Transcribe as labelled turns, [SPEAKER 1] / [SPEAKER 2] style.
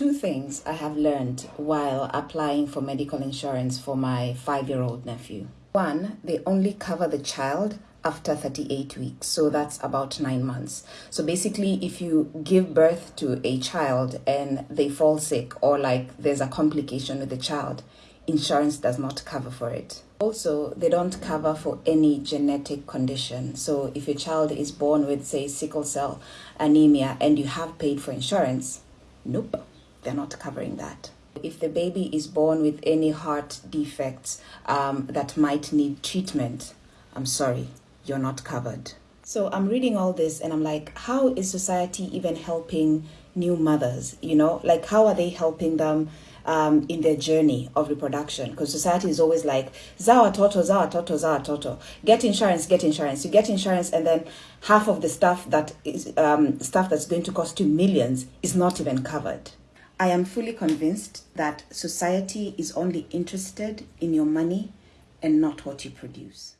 [SPEAKER 1] Two things I have learned while applying for medical insurance for my five year old nephew. One, they only cover the child after 38 weeks, so that's about nine months. So basically, if you give birth to a child and they fall sick or like there's a complication with the child, insurance does not cover for it. Also, they don't cover for any genetic condition. So if your child is born with, say, sickle cell anemia and you have paid for insurance, nope, they're not covering that. If the baby is born with any heart defects um, that might need treatment, I'm sorry, you're not covered. So I'm reading all this and I'm like, how is society even helping new mothers? You know, like how are they helping them? um, in their journey of reproduction because society is always like zawa toto zawa toto zawa toto get insurance get insurance you get insurance and then half of the stuff that is um, stuff that's going to cost you millions is not even covered i am fully convinced that society is only interested in your money and not what you produce